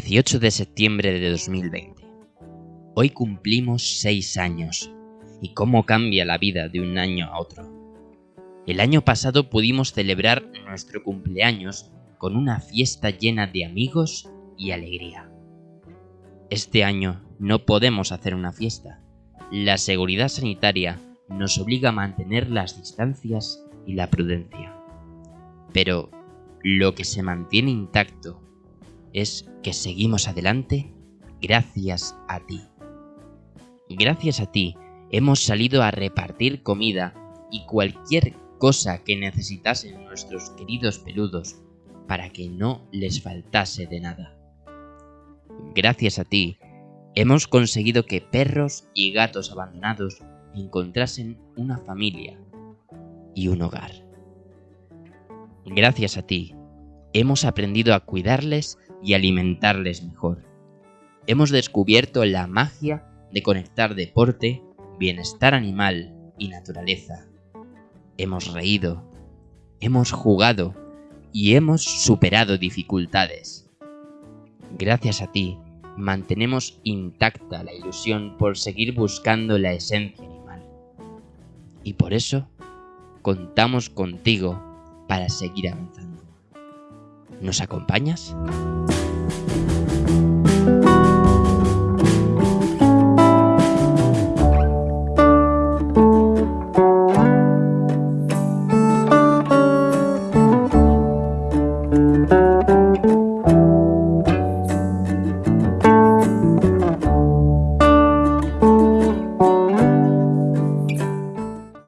18 de septiembre de 2020. Hoy cumplimos 6 años. ¿Y cómo cambia la vida de un año a otro? El año pasado pudimos celebrar nuestro cumpleaños con una fiesta llena de amigos y alegría. Este año no podemos hacer una fiesta. La seguridad sanitaria nos obliga a mantener las distancias y la prudencia. Pero lo que se mantiene intacto es que seguimos adelante gracias a ti. Gracias a ti hemos salido a repartir comida y cualquier cosa que necesitasen nuestros queridos peludos para que no les faltase de nada. Gracias a ti hemos conseguido que perros y gatos abandonados encontrasen una familia y un hogar. Gracias a ti hemos aprendido a cuidarles y alimentarles mejor. Hemos descubierto la magia de conectar deporte, bienestar animal y naturaleza. Hemos reído, hemos jugado y hemos superado dificultades. Gracias a ti, mantenemos intacta la ilusión por seguir buscando la esencia animal. Y por eso, contamos contigo para seguir avanzando. ¿Nos acompañas?